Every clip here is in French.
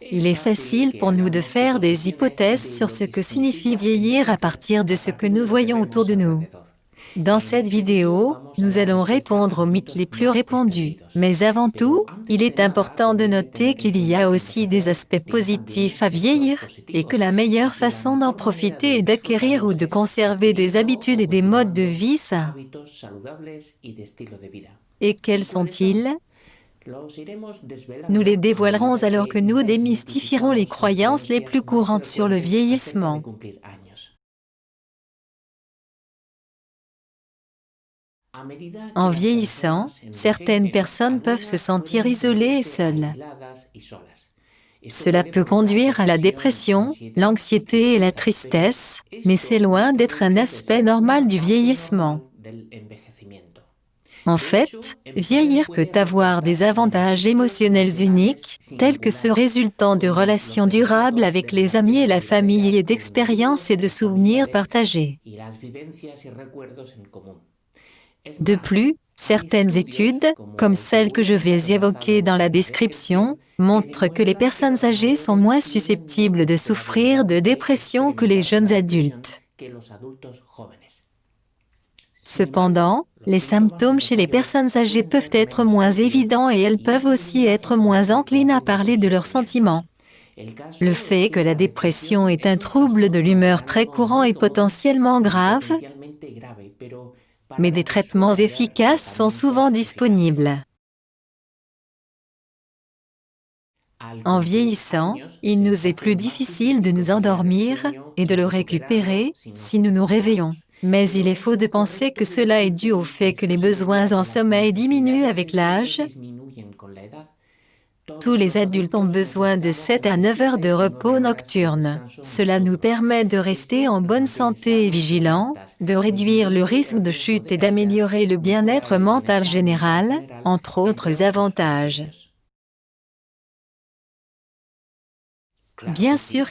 Il est facile pour nous de faire des hypothèses sur ce que signifie vieillir à partir de ce que nous voyons autour de nous. Dans cette vidéo, nous allons répondre aux mythes les plus répandus. Mais avant tout, il est important de noter qu'il y a aussi des aspects positifs à vieillir, et que la meilleure façon d'en profiter est d'acquérir ou de conserver des habitudes et des modes de vie sains. Et quels sont-ils? Nous les dévoilerons alors que nous démystifierons les croyances les plus courantes sur le vieillissement. En vieillissant, certaines personnes peuvent se sentir isolées et seules. Cela peut conduire à la dépression, l'anxiété et la tristesse, mais c'est loin d'être un aspect normal du vieillissement. En fait, vieillir peut avoir des avantages émotionnels uniques, tels que ceux résultant de relations durables avec les amis et la famille et d'expériences et de souvenirs partagés. De plus, certaines études, comme celles que je vais évoquer dans la description, montrent que les personnes âgées sont moins susceptibles de souffrir de dépression que les jeunes adultes. Cependant, les symptômes chez les personnes âgées peuvent être moins évidents et elles peuvent aussi être moins enclines à parler de leurs sentiments. Le fait que la dépression est un trouble de l'humeur très courant est potentiellement grave, mais des traitements efficaces sont souvent disponibles. En vieillissant, il nous est plus difficile de nous endormir et de le récupérer si nous nous réveillons. Mais il est faux de penser que cela est dû au fait que les besoins en sommeil diminuent avec l'âge. Tous les adultes ont besoin de 7 à 9 heures de repos nocturne. Cela nous permet de rester en bonne santé et vigilants, de réduire le risque de chute et d'améliorer le bien-être mental général, entre autres avantages. Bien sûr,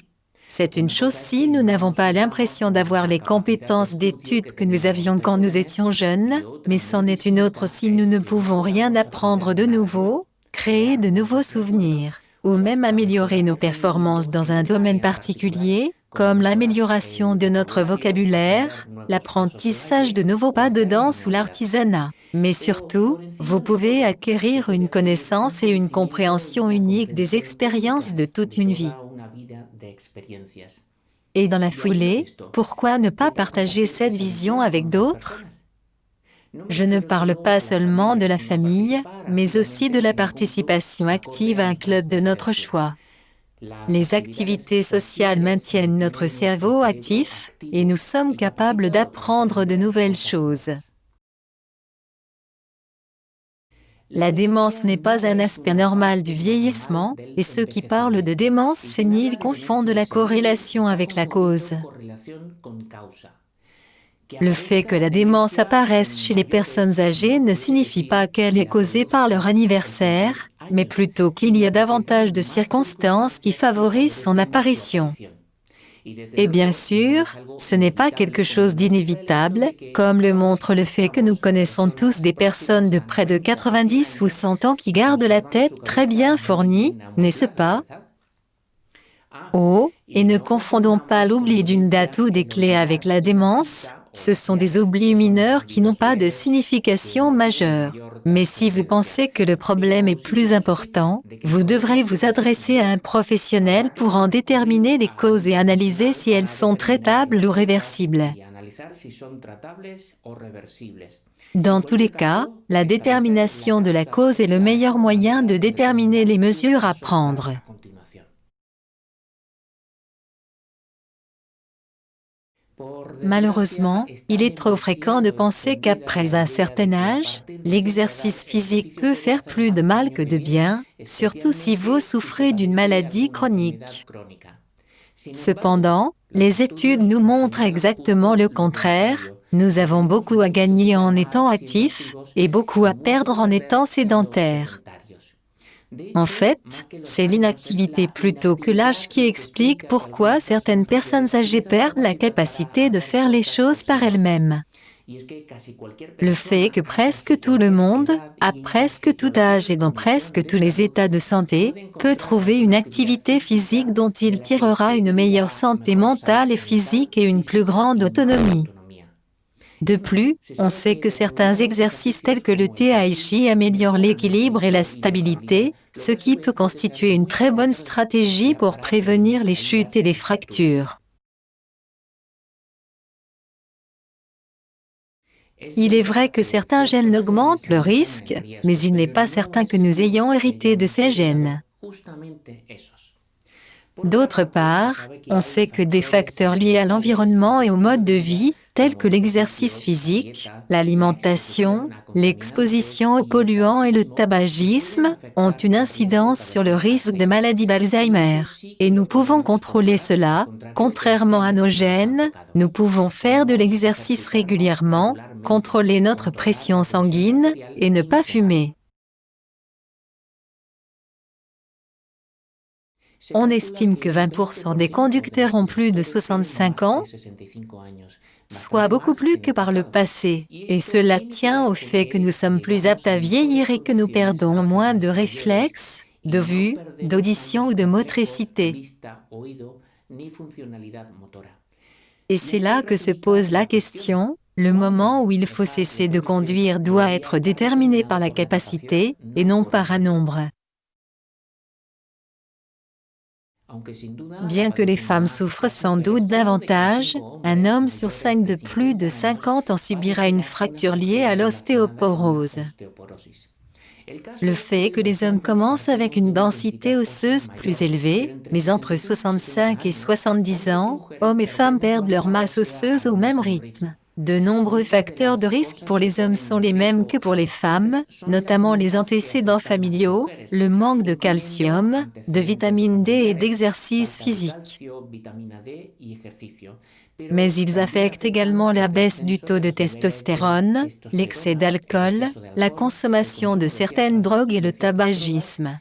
c'est une chose si nous n'avons pas l'impression d'avoir les compétences d'études que nous avions quand nous étions jeunes, mais c'en est une autre si nous ne pouvons rien apprendre de nouveau, créer de nouveaux souvenirs, ou même améliorer nos performances dans un domaine particulier, comme l'amélioration de notre vocabulaire, l'apprentissage de nouveaux pas de danse ou l'artisanat. Mais surtout, vous pouvez acquérir une connaissance et une compréhension unique des expériences de toute une vie. Et dans la foulée, pourquoi ne pas partager cette vision avec d'autres? Je ne parle pas seulement de la famille, mais aussi de la participation active à un club de notre choix. Les activités sociales maintiennent notre cerveau actif et nous sommes capables d'apprendre de nouvelles choses. La démence n'est pas un aspect normal du vieillissement, et ceux qui parlent de démence sénile confondent la corrélation avec la cause. Le fait que la démence apparaisse chez les personnes âgées ne signifie pas qu'elle est causée par leur anniversaire, mais plutôt qu'il y a davantage de circonstances qui favorisent son apparition. Et bien sûr, ce n'est pas quelque chose d'inévitable, comme le montre le fait que nous connaissons tous des personnes de près de 90 ou 100 ans qui gardent la tête très bien fournie, n'est-ce pas? Oh, et ne confondons pas l'oubli d'une date ou des clés avec la démence, ce sont des oublis mineurs qui n'ont pas de signification majeure. Mais si vous pensez que le problème est plus important, vous devrez vous adresser à un professionnel pour en déterminer les causes et analyser si elles sont traitables ou réversibles. Dans tous les cas, la détermination de la cause est le meilleur moyen de déterminer les mesures à prendre. Malheureusement, il est trop fréquent de penser qu'après un certain âge, l'exercice physique peut faire plus de mal que de bien, surtout si vous souffrez d'une maladie chronique. Cependant, les études nous montrent exactement le contraire, nous avons beaucoup à gagner en étant actifs et beaucoup à perdre en étant sédentaires. En fait, c'est l'inactivité plutôt que l'âge qui explique pourquoi certaines personnes âgées perdent la capacité de faire les choses par elles-mêmes. Le fait que presque tout le monde, à presque tout âge et dans presque tous les états de santé, peut trouver une activité physique dont il tirera une meilleure santé mentale et physique et une plus grande autonomie. De plus, on sait que certains exercices tels que le Tai Chi améliorent l'équilibre et la stabilité, ce qui peut constituer une très bonne stratégie pour prévenir les chutes et les fractures. Il est vrai que certains gènes augmentent le risque, mais il n'est pas certain que nous ayons hérité de ces gènes. D'autre part, on sait que des facteurs liés à l'environnement et au mode de vie, tels que l'exercice physique, l'alimentation, l'exposition aux polluants et le tabagisme, ont une incidence sur le risque de maladie d'Alzheimer. Et nous pouvons contrôler cela, contrairement à nos gènes, nous pouvons faire de l'exercice régulièrement, contrôler notre pression sanguine et ne pas fumer. On estime que 20% des conducteurs ont plus de 65 ans, soit beaucoup plus que par le passé, et cela tient au fait que nous sommes plus aptes à vieillir et que nous perdons moins de réflexes, de vue, d'audition ou de motricité. Et c'est là que se pose la question, le moment où il faut cesser de conduire doit être déterminé par la capacité, et non par un nombre. Bien que les femmes souffrent sans doute davantage, un homme sur cinq de plus de 50 ans subira une fracture liée à l'ostéoporose. Le fait que les hommes commencent avec une densité osseuse plus élevée, mais entre 65 et 70 ans, hommes et femmes perdent leur masse osseuse au même rythme. De nombreux facteurs de risque pour les hommes sont les mêmes que pour les femmes, notamment les antécédents familiaux, le manque de calcium, de vitamine D et d'exercice physique. Mais ils affectent également la baisse du taux de testostérone, l'excès d'alcool, la consommation de certaines drogues et le tabagisme.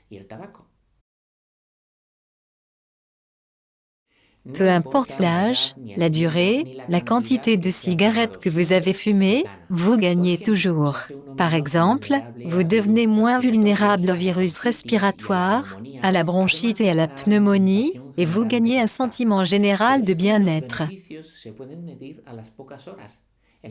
Peu importe l'âge, la durée, la quantité de cigarettes que vous avez fumées, vous gagnez toujours. Par exemple, vous devenez moins vulnérable au virus respiratoire, à la bronchite et à la pneumonie, et vous gagnez un sentiment général de bien-être.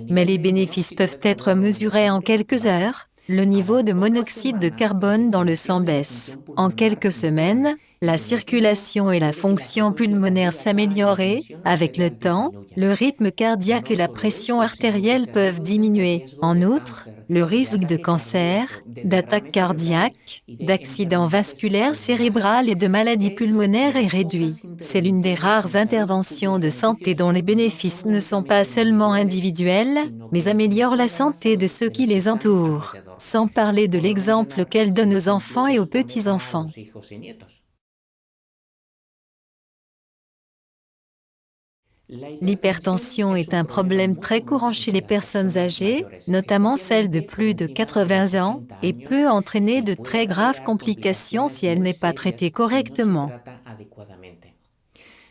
Mais les bénéfices peuvent être mesurés en quelques heures, le niveau de monoxyde de carbone dans le sang baisse. En quelques semaines, la circulation et la fonction pulmonaire s'améliorent et, avec le temps, le rythme cardiaque et la pression artérielle peuvent diminuer. En outre, le risque de cancer, d'attaque cardiaque, d'accident vasculaire cérébral et de maladies pulmonaires est réduit. C'est l'une des rares interventions de santé dont les bénéfices ne sont pas seulement individuels, mais améliorent la santé de ceux qui les entourent, sans parler de l'exemple qu'elle donne aux enfants et aux petits-enfants. L'hypertension est un problème très courant chez les personnes âgées, notamment celles de plus de 80 ans, et peut entraîner de très graves complications si elle n'est pas traitée correctement.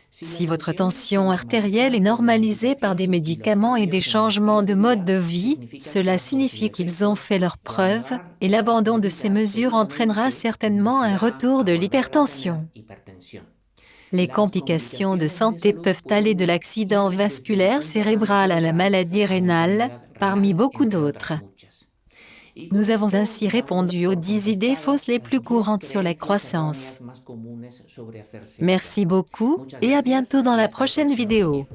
Si votre tension artérielle est normalisée par des médicaments et des changements de mode de vie, cela signifie qu'ils ont fait leurs preuves, et l'abandon de ces mesures entraînera certainement un retour de l'hypertension. Les complications de santé peuvent aller de l'accident vasculaire cérébral à la maladie rénale, parmi beaucoup d'autres. Nous avons ainsi répondu aux 10 idées fausses les plus courantes sur la croissance. Merci beaucoup et à bientôt dans la prochaine vidéo.